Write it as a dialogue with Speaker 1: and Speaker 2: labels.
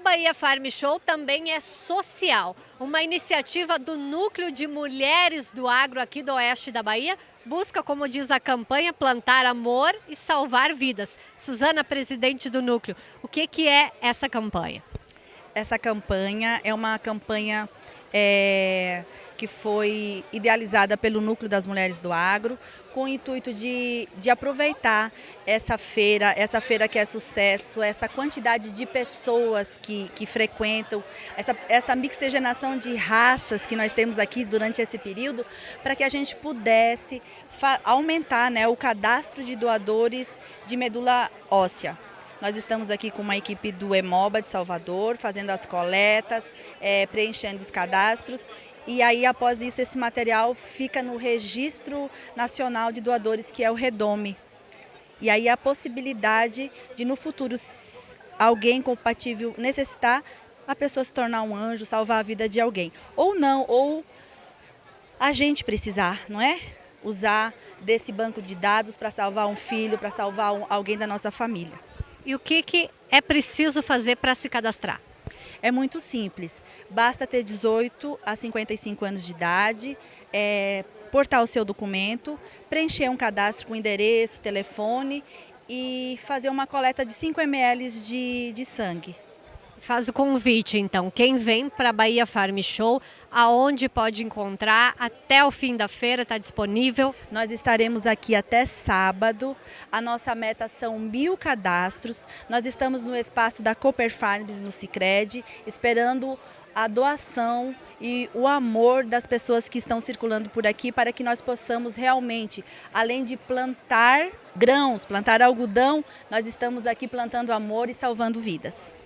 Speaker 1: Bahia Farm Show também é social, uma iniciativa do Núcleo de Mulheres do Agro aqui do Oeste da Bahia, busca, como diz a campanha, plantar amor e salvar vidas. Suzana, presidente do Núcleo, o que, que é essa campanha?
Speaker 2: Essa campanha é uma campanha é, que foi idealizada pelo Núcleo das Mulheres do Agro, com o intuito de, de aproveitar essa feira, essa feira que é sucesso, essa quantidade de pessoas que, que frequentam, essa, essa mixigenação de raças que nós temos aqui durante esse período, para que a gente pudesse aumentar né, o cadastro de doadores de medula óssea. Nós estamos aqui com uma equipe do EMOBA de Salvador, fazendo as coletas, é, preenchendo os cadastros e aí, após isso, esse material fica no Registro Nacional de Doadores, que é o REDOME. E aí a possibilidade de, no futuro, alguém compatível necessitar, a pessoa se tornar um anjo, salvar a vida de alguém. Ou não, ou a gente precisar, não é? Usar desse banco de dados para salvar um filho, para salvar alguém da nossa família.
Speaker 1: E o que, que é preciso fazer para se cadastrar?
Speaker 2: É muito simples, basta ter 18 a 55 anos de idade, é, portar o seu documento, preencher um cadastro com endereço, telefone e fazer uma coleta de 5 ml de, de sangue.
Speaker 1: Faz o convite, então. Quem vem para a Bahia Farm Show, aonde pode encontrar? Até o fim da feira está disponível?
Speaker 2: Nós estaremos aqui até sábado. A nossa meta são mil cadastros. Nós estamos no espaço da Cooper Farms, no Cicred, esperando a doação e o amor das pessoas que estão circulando por aqui para que nós possamos realmente, além de plantar grãos, plantar algodão, nós estamos aqui plantando amor e salvando vidas.